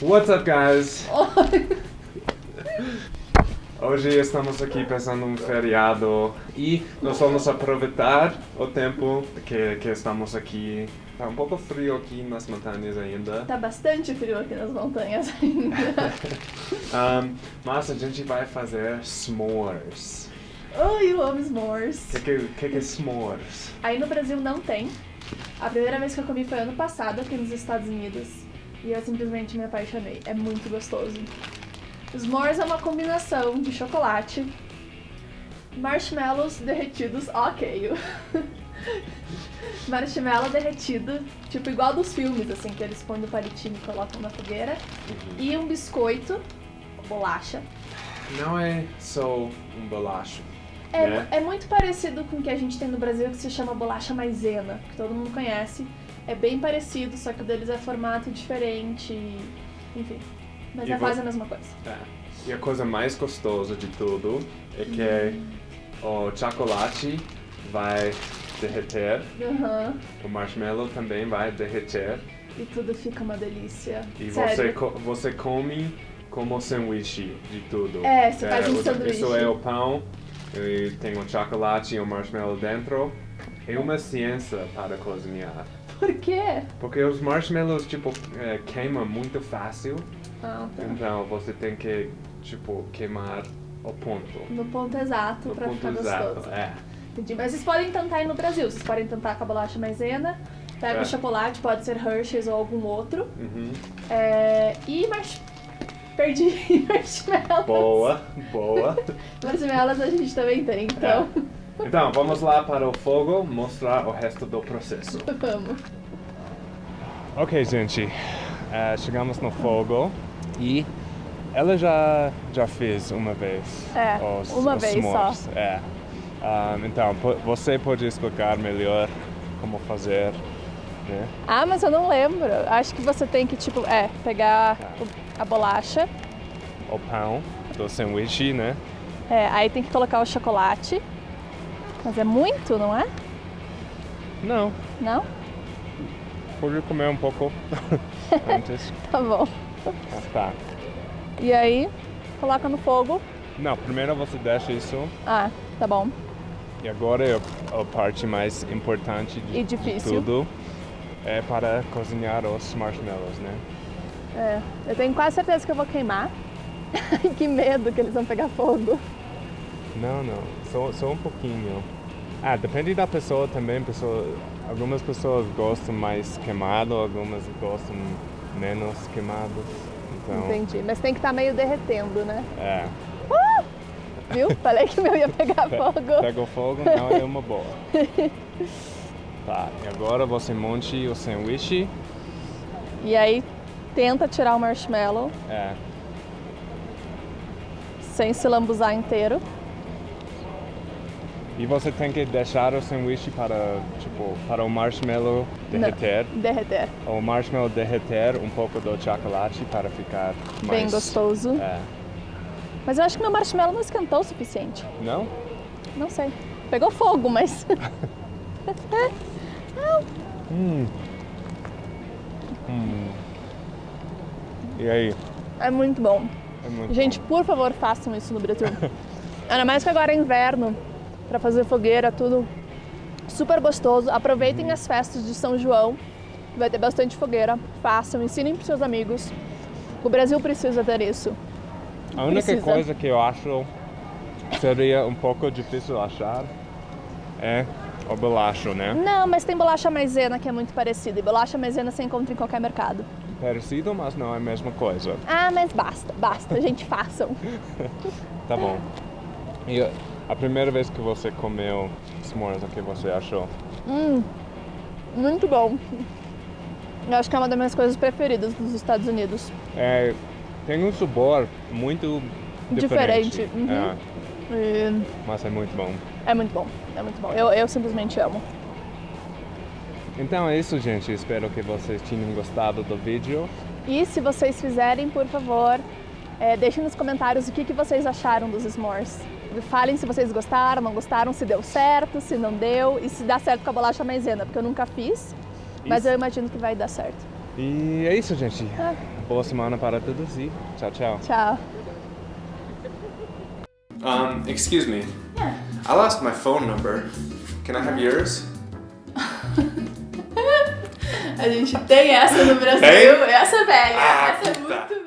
What's up, guys? Hoje estamos aqui pensando um feriado e nós vamos aproveitar o tempo que, que estamos aqui. Tá um pouco frio aqui nas montanhas ainda. Tá bastante frio aqui nas montanhas ainda. Um, mas a gente vai fazer s'mores. Ai, eu amo s'mores. O que, que, que, que é s'mores? Aí no Brasil não tem. A primeira vez que eu comi foi ano passado aqui nos Estados Unidos. E eu simplesmente me apaixonei. É muito gostoso. S'mores é uma combinação de chocolate, marshmallows derretidos, ok. Marshmallow derretido, tipo igual dos filmes, assim, que eles põem no palitinho e colocam na fogueira. E um biscoito, bolacha. Não é só um bolacho. É, né? é muito parecido com o que a gente tem no Brasil, que se chama bolacha maisena, que todo mundo conhece. É bem parecido, só que o deles é formato diferente, enfim. Mas E é quase a mesma coisa. É. E a coisa mais gostosa de tudo é que o chocolate vai derreter, Aham. o marshmallow também vai derreter E tudo fica uma delícia. e Sério. você, você come como sanduíche de tudo. É, você faz um o- sanduíche. Isso é o pão, e tem o chocolate e o marshmallow dentro. É uma ciência para cozinhar. Por quê? Porque os marshmallows, tipo, é, queimam muito fácil. Ah, tá. Então você tem que, tipo, queimar o ponto. No ponto exato ponto ficar exato. gostoso. É. Entendi. Mas vocês podem tentar aí no Brasil. Vocês podem tentar com a bolacha maisena. Pega É. o chocolate, pode ser Hershey's ou algum outro. Uhum. É... E marsh... Perdi marshmallows. Boa, boa. Marshmallows a gente também tem, então Então, vamos lá para o fogo mostrar o resto do processo. vamos. Ok, gente. eh, chegamos no fogo e ela já, já fez uma vez. É, os, uma os vez só. s'mores. É. Ah, então, você pode explicar melhor como fazer, né? Ah, mas eu não lembro. Acho que você tem que, tipo, é, pegar a bolacha, O pão do sanduíche, né? é, aí tem que colocar o chocolate. Mas é muito, não é? Não, Não? pode comer um pouco antes. Tá bom. Ah, tá. E aí, coloca no fogo. Não, primeiro você deixa isso Ah, tá bom. e agora é a parte mais importante de, E de difícil. tudo. É para cozinhar os marshmallows, né? É, eu tenho quase certeza que eu vou queimar. que medo que eles vão pegar fogo. Não, não, só, só um pouquinho. Ah, depende da pessoa também. Pessoa, algumas pessoas gostam mais queimado, algumas gostam menos queimados. Então, Entendi. Mas tem que estar meio derretendo, né? é. Viu? Falei que meu ia pegar Pe- fogo. Pega o fogo, não é uma boa. Tá, e agora você monte o sanduíche. E aí, tenta tirar o marshmallow É, sem se lambuzar inteiro. e você tem que deixar o sanduíche para, tipo, para o marshmallow derreter. Não, derreter. O marshmallow derreter um pouco do chocolate para ficar mais... Bem gostoso. É. Mas eu acho que meu marshmallow não esquentou o suficiente. Não? Não sei. Pegou fogo, mas. Hum. Hum. E aí? é muito bom. É muito Gente, por favor, façam isso no Brasil. Ainda mais que agora é inverno, pra fazer fogueira, tudo super gostoso. Aproveitem as festas de São João, vai ter bastante fogueira. Façam, ensinem pros seus amigos. O Brasil precisa ter isso. bom. A única precisa. coisa que eu acho seria um pouco difícil achar é o bolacho, né? Não, mas tem bolacha maisena que é muito parecida. E bolacha maisena você encontra em qualquer mercado. Parecido, mas não é a mesma coisa. Ah, mas basta, basta, gente, façam. Tá bom. E a primeira vez que você comeu s'mores, o que você achou? Hum, muito bom. Eu acho que é uma das minhas coisas preferidas dos Estados Unidos. É, tem um sabor muito diferente. Diferente, uhum. É, E mas é muito bom. é muito bom, é muito bom. Eu, eu simplesmente amo. Então é isso, gente. Espero que vocês tenham gostado do vídeo. E se vocês fizerem, por favor, é, deixem nos comentários o que, que vocês acharam dos s'mores. Falem se vocês gostaram, não gostaram, se deu certo, se não deu e se dá certo com a bolacha maisena, porque eu nunca fiz. Mas Isso. eu imagino que vai dar certo. E é isso, gente. Ah. Boa semana para todos e tchau, tchau. Tchau. Um, excuse me. Yeah. I lost my phone number. Can I have yours? A gente tem essa no Brasil. Tem? Essa é velha. Ah, essa é muito